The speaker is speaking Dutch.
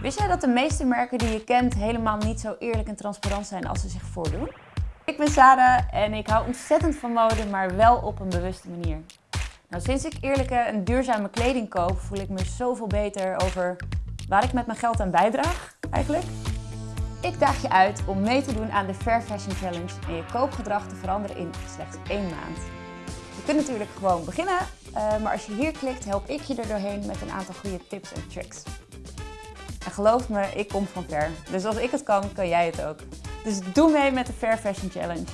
Wist jij dat de meeste merken die je kent helemaal niet zo eerlijk en transparant zijn als ze zich voordoen? Ik ben Sarah en ik hou ontzettend van mode, maar wel op een bewuste manier. Nou, sinds ik eerlijke en duurzame kleding koop, voel ik me zoveel beter over waar ik met mijn geld aan bijdraag, eigenlijk. Ik daag je uit om mee te doen aan de Fair Fashion Challenge en je koopgedrag te veranderen in slechts één maand. Je kunt natuurlijk gewoon beginnen, eh, maar als je hier klikt help ik je er doorheen met een aantal goede tips en tricks. Geloof me, ik kom van ver. Dus als ik het kan, kan jij het ook. Dus doe mee met de Fair Fashion Challenge.